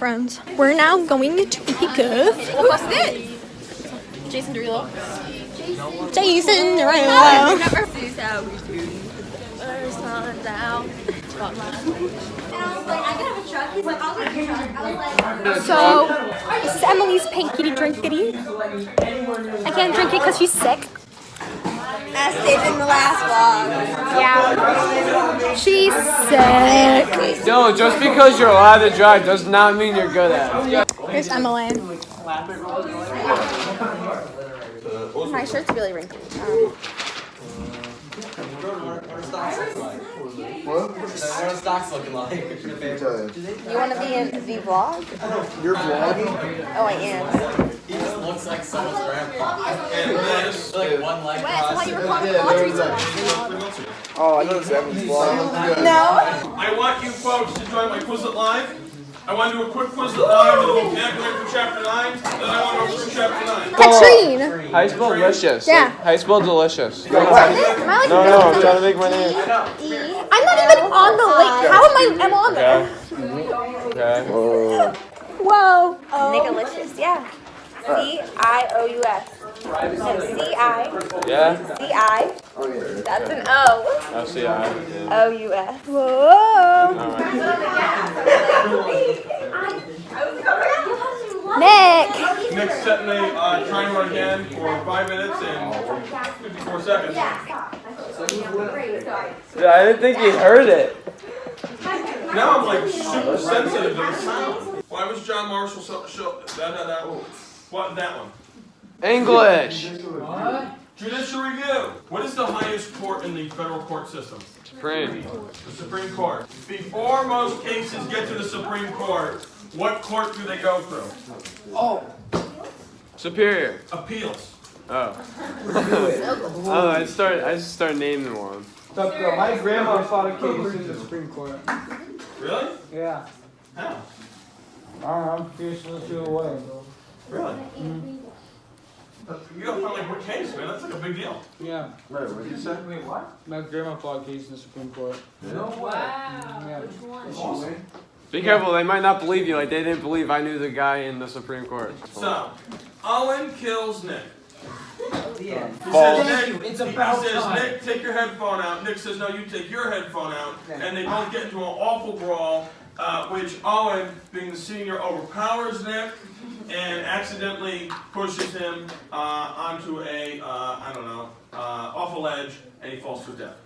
Hi, friends. We're now going to pick up What's this? Jason Derulo. Jason Derulo. This is how we do. First one down. So, this is Emily's pinkity drinkity. I can't drink it because she's sick. As stated in the last vlog. Yeah. She's sick. No, just because you're allowed to drive does not mean you're good at it. Here's Emily. My shirt's really wrinkled. What are stocks looking like? You want to be in the vlog? You're vlogging? Oh, I am. He just looks like someone's grandpa. And this, like one leg Wes, why you crossing. recording Yeah, laundry there was Oh, I know Evan's vlog. No. I want you folks to join my Quizlet Live. I want to do a quick Quizlet Live and we'll vocabulary for chapter 9. Then I want to go through chapter 9. Katrine. How you spell delicious? Yeah. How you spell delicious? Am I like No, no, I'm trying to make my name. I'm not even on the link. How am I? I'm on there. Okay. Whoa. Nicolicious, yeah. C I O U S. C I Yeah? C I. That's an O. I'll see. I. O U S. Whoa. Nick. Nick's setting a uh, timer again for 5 minutes and 54 seconds. Yeah, I didn't think he heard it. Now I'm like super sensitive to the sound. Why was John Marshall so, so that, that, that, what, that one? English. Judicial review. What is the highest court in the federal court system? Supreme. The Supreme Court. Before most cases get to the Supreme Court, what court do they go through? Oh. Superior. Appeals. Oh. oh, I start. I just start naming one. My grandma fought a case in the Supreme Court. Really? Yeah. How? I don't know, I'm fiercely threw away. Really? You mm-hmm. gotta find like what case, man? That's like a big deal. Yeah. Wait, what did you say? My grandma fought a case in the Supreme Court. Yeah. Mm-hmm. Be careful. They might not believe you. Like they didn't believe I knew the guy in the Supreme Court. So, Owen kills Nick. False. says, Nick, It's about he says, time. Nick, take your headphone out. Nick says, no, you take your headphone out. And they both get into an awful brawl, uh, which Owen, being the senior, overpowers Nick and accidentally pushes him uh, onto a, uh, I don't know, uh, awful ledge, and he falls to death.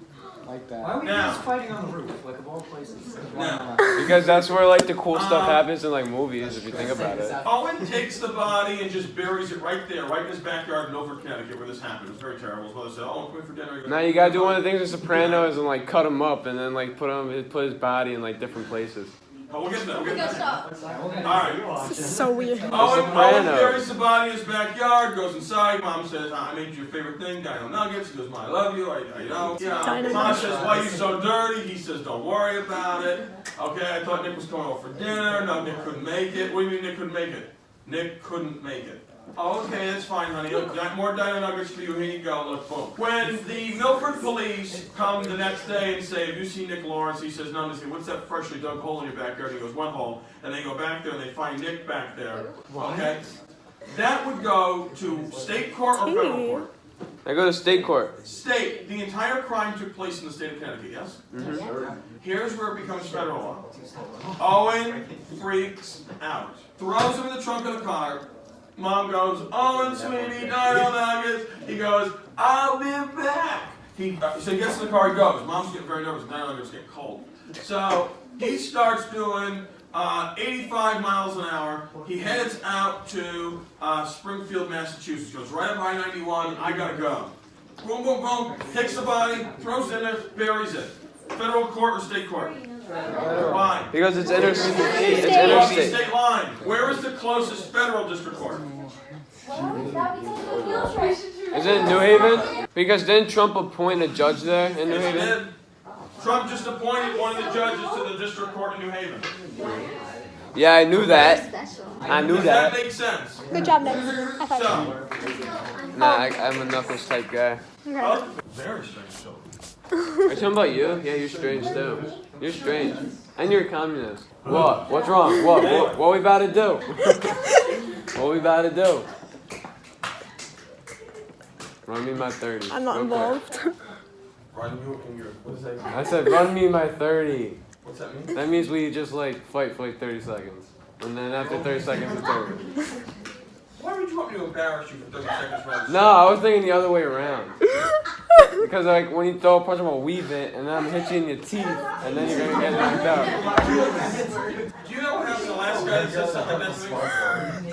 Like that. Why were you Now- guys fighting on the roof, like of all places? Now, Because that's where like the cool stuff Um, happens in like movies. If you think about it. Owen takes the body and just buries it right there, right in his backyard in Over, Connecticut, where this happened. It was very terrible. His mother said, "Oh, come for dinner." Now you gotta do one of the things in Sopranos and like cut him up and then like put him put his body in like different places. Oh, we'll get to that. We'll get to that. All right. So weird. Owen, Owen Sopranos. buries the body in his backyard, goes inside. Mom says, I made you your favorite thing, Dino Nuggets. He goes, Mom, I love you. I, I know. Yeah. Dino Mom says, Why are you so dirty? He says, Don't worry about it. Okay, I thought Nick was coming over for dinner. No, Nick couldn't make it. What do you mean Nick couldn't make it? Nick couldn't make it. Oh, okay, that's fine, honey. Look, more Dino Nuggets for you. Here you go. Look, boom. When the Milford police come the next day and say, Have you seen Nick Lawrence? He says, No. They say, What's that freshly dug hole in your backyard? He goes, One hole. And they go back there and they find Nick back there. Okay? That would go to state court or federal court. I go to state court. State. The entire crime took place in the state of Connecticut, yes? Mm-hmm. Here's where it becomes federal law. Owen freaks out. Throws him in the trunk of the car. Mom goes, Owen, sweetie, Dino Nuggets. He goes, I'll be back. He, uh, so he gets in the car, he goes. Mom's getting very nervous. Dino Nuggets getting cold. So he starts doing uh, 85 miles an hour. He heads out to uh, Springfield, Massachusetts. Goes right up I-91. I gotta go. Boom, boom, boom. Takes the body, throws it in there, buries it. Federal court or state court? Why? Because it's inter it's Along the interstate. state line. Where is the closest federal district court? Is it in New Haven? Because didn't Trump appoint a judge there in New Haven? did. Trump just appointed one of the judges to the district court in New Haven. Yeah, I knew that. I knew Does that that. make sense? Good job, Nick. High five. So, Nah, I, I'm a knuckles type guy. oh, very strange show. Are you talking about you? Yeah, you're strange too. You're strange. And you're a communist. What? What's wrong? What? What, what we about to do? what are we about to do? Run me my 30. I'm not real quick. involved. Run you in your, what does that mean? I said run me my 30. What's that mean? That means we just like fight for like 30 seconds. And then after 30 seconds it's over. Why would you want me to embarrass you for 30 seconds rather No, I was thinking the other way around. Because like when you throw a punch, I'm gonna weave it, and then I'm gonna hit you in your teeth, and then you're gonna get knocked out. Do you know what happened to the last guy that said something like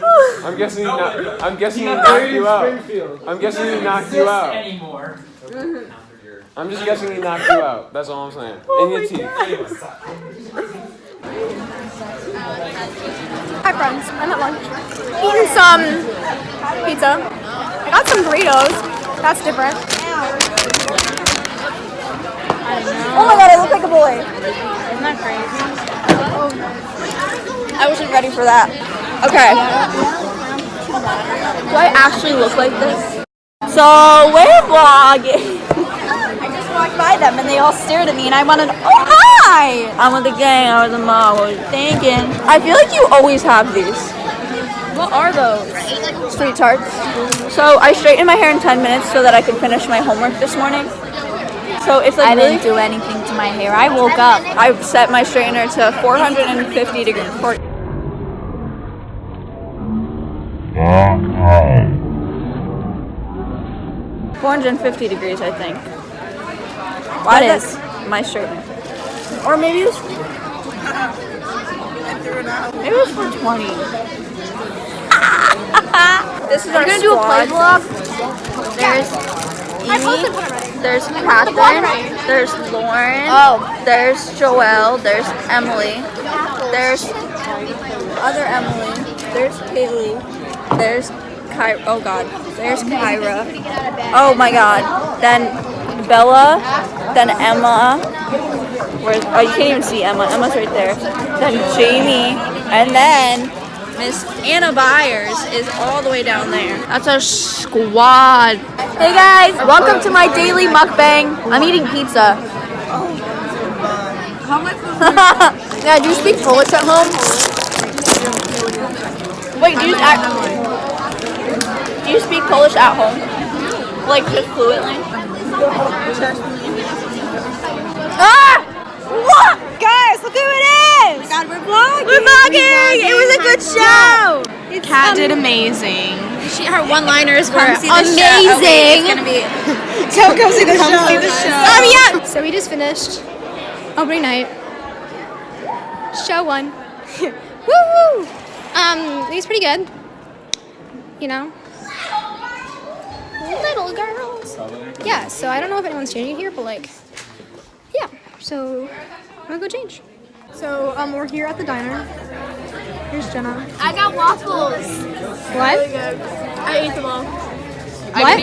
that? I'm guessing he knocked. I'm guessing he knocked you out. I'm guessing he knocked you out. Anymore. I'm just guessing he knocked you out. That's all I'm saying. In your teeth. Hi friends, I'm at lunch. Eating some pizza. I got some burritos. That's different. Oh my god, I look like a boy. Isn't that crazy? I wasn't ready for that. Okay. Do I actually look like this? So we're vlogging. I walked by them and they all stared at me and I wanted, oh hi! I'm with the gang, I was a mom, what was you thinking? I feel like you always have these. What are those? Sweet tarts. So I straightened my hair in 10 minutes so that I could finish my homework this morning. So it's like I really didn't do anything to my hair. I woke up. I set my straightener to 450 degrees. Four- Four hundred and fifty degrees, I think. What That is? my shirt? Or maybe it was. Maybe it was four twenty. this is our We're gonna do a play squad. vlog. There's I Amy. posted one already. There's Catherine. There's Lauren. Oh, There's Joelle. There's Emily. There's other Emily. There's Kaylee. There's Kyra. Oh God. There's Kyra. Oh my God. Then Bella. Then Emma. Where? Oh, you can't even see Emma. Emma's right there. Then Jamie. And then Miss Anna Byers is all the way down there. that's our squad. Hey guys, welcome to my daily mukbang. I'm eating pizza. How much? yeah, do you speak Polish at home? Wait, do you act, do you speak Polish at home? Like just fluently? Ah! What? Guys, look who it is! God, we're vlogging! We're vlogging! It was a good show! Kat did amazing. She, her one-liners were Amazing. It's gonna be. Come, come see the show. See the show. Oh yeah. So we just finished opening night. Show one. Woo! Um, it was pretty good. You know. Little girls. Yeah. So I don't know if anyone's changing here, but like, yeah. So I'm gonna go change. So um, we're here at the diner. Here's Jenna. I got waffles. What? I ate them all. What?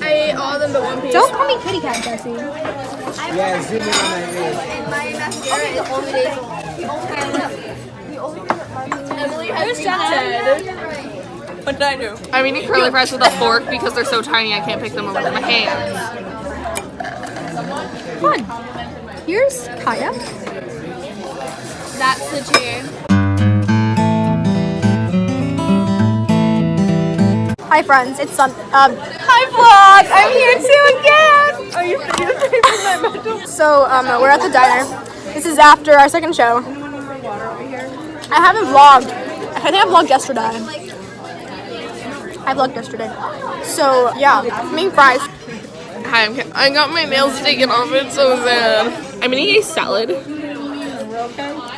I ate all of them but one piece. Don't call me kitty cat, Jesse. Yeah, zoom in on that ear. My mascara is only days. Emily has me What did I do? I'm eating curly fries with a fork because they're so tiny I can't pick them up with my hands. Fun. Here's Kaya. That's the chair. Hi friends, it's Sun. Um, hi vlog. I'm here too again. Are you videotaping my So um, we're at the diner. This is after our second show. I haven't vlogged. I think I vlogged yesterday. I vlogged yesterday. So yeah, main fries. Hi, I'm Ka- I got my nails taken off. It's so sad. I'm eating a salad.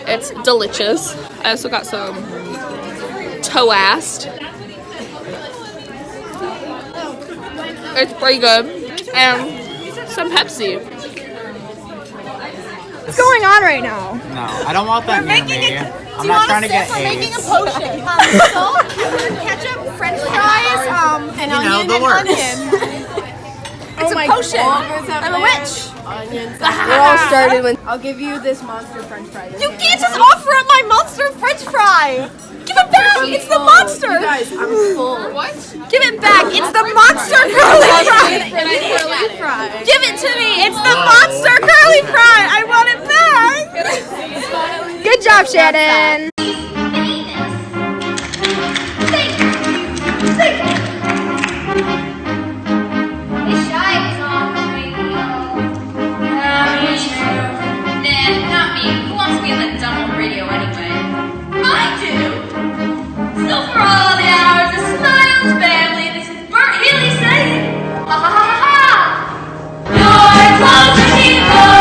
It's delicious. I also got some toast. It's pretty good. And some Pepsi. What's going on right now? No, I don't want that near me. I'm not trying to get AIDS. potion. Um, salt, ketchup, French fries, um, and You know, onion the and works. It's oh a potion. I'm a witch. We're all started when I'll give you this monster french fry. You can't just offer up my monster French fry. Give it back! It's the monster! You guys, I'm full. What? Give it back! It's the monster curly fry! Curly fry. Give it to me! It's the monster curly fry! I want it back! Good job, Shannon! Are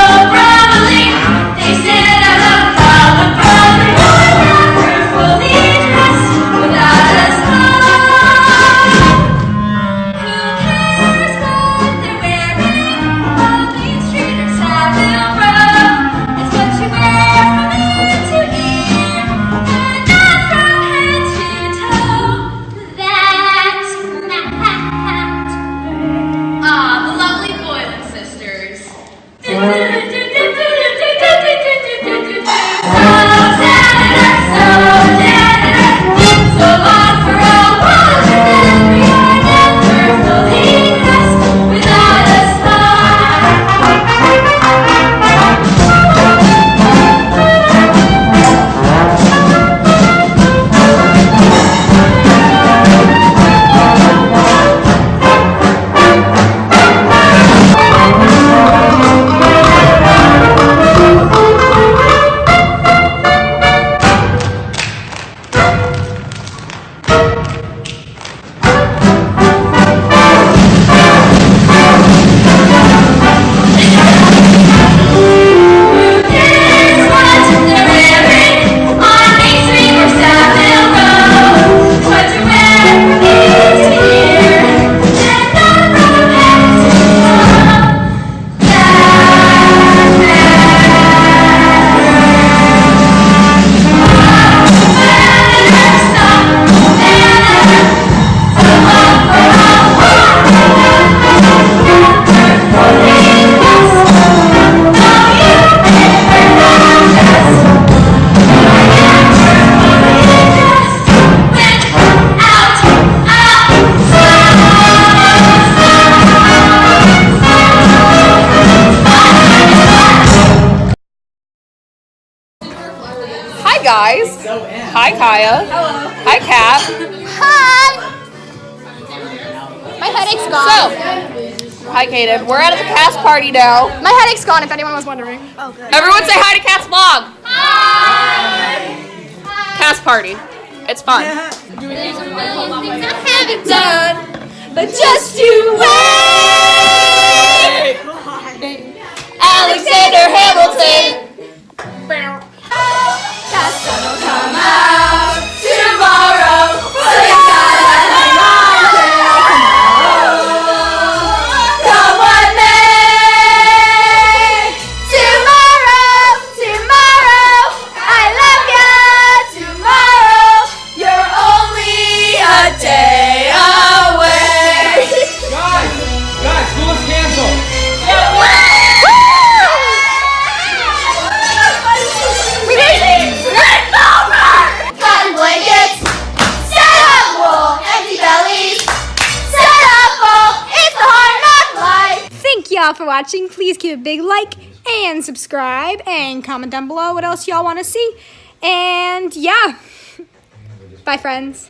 Hi Kaya. Hello. Hi Kat. Hi! My headache's gone. So, hi Kaden. We're at the cast party now. My headache's gone, if anyone was wondering. Oh, good. Everyone say hi to Kat's vlog. Hi. Cast party. It's fun. haven't done, But just you wait! Alexander Hamilton. come watching. Please give a big like and subscribe and comment down below what else y'all want to see. And yeah, bye friends.